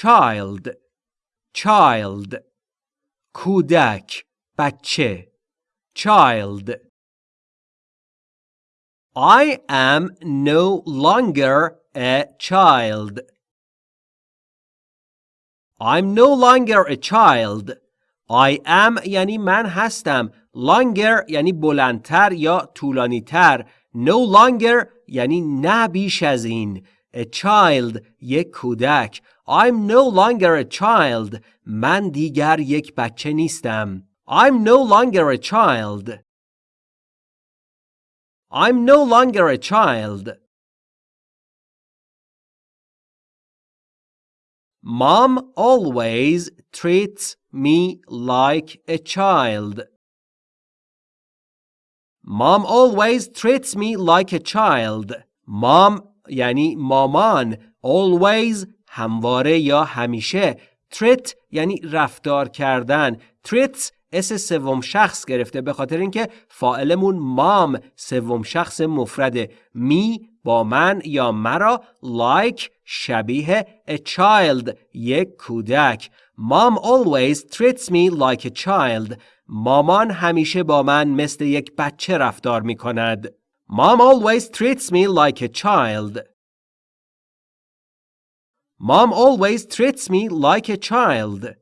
child child کودک بچه child I am no longer a child I'm no longer a child I am یعنی من هستم longer یعنی بلندتر یا طولانیتر no longer یعنی نه بیش از این a child یک کودک I'm no longer a child من دیگر یک بچه نیستم I'm no longer a child I'm no longer a child Mom always treats me like a child. Mom always treats me like a child. Mom یعنی مامان always همواره یا همیشه treat یعنی رفتار کردن. treats اس سوم شخص گرفته به خاطر اینکه فاعلمون مام سوم شخص مفرده. می با من یا مرا like شبیه a child یک کودک. Mom always treats me like a child. مامان همیشه با من مثل یک بچه رفتار می کند Mom always treats me like a child. Mom always treats me like a child.